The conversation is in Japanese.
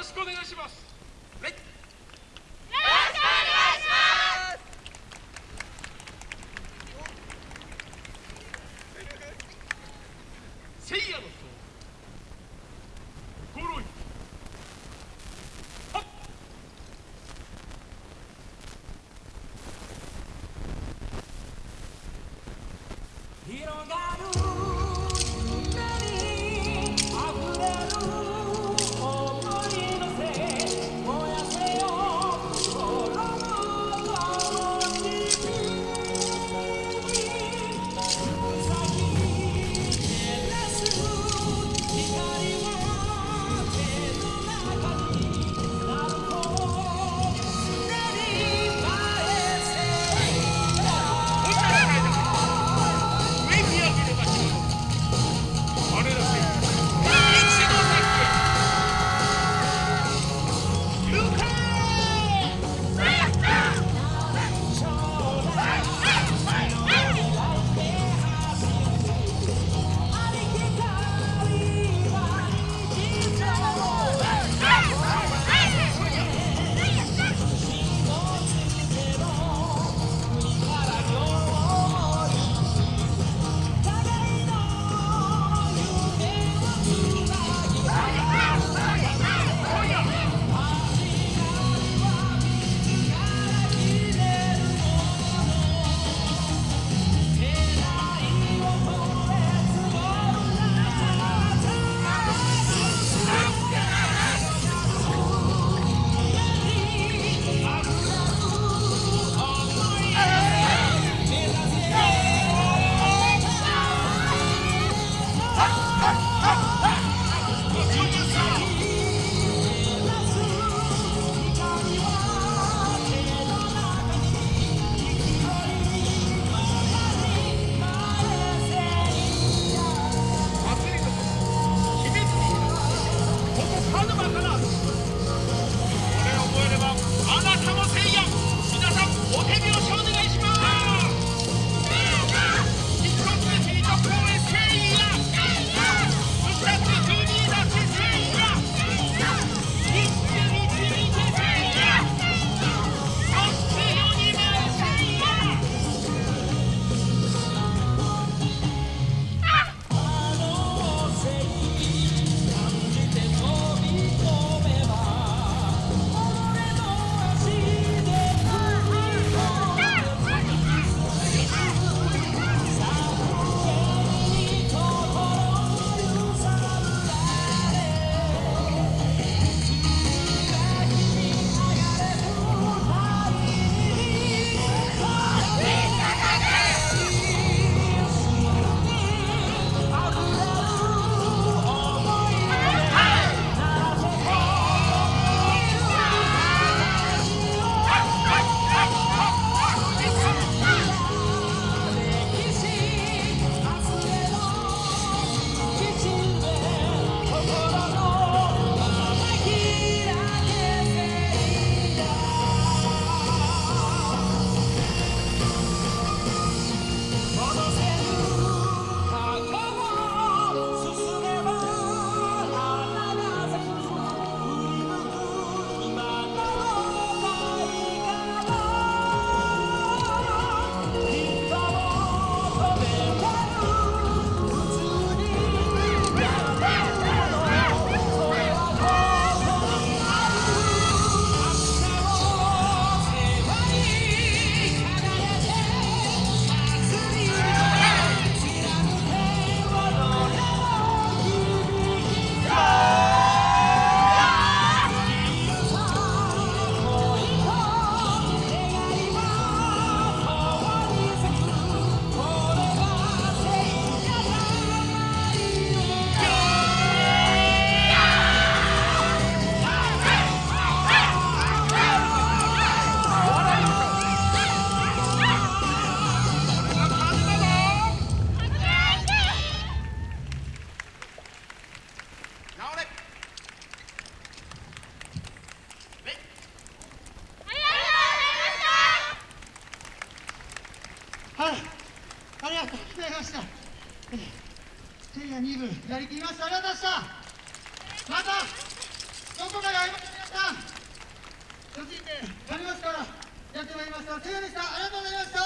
ろしくお願いします。よろしくお願いします。ロ2部やりきりました。ありがとうございました。またどこかで会いましょう皆さん個人でありますからやってまいりましたせいやでした。ありがとうございました。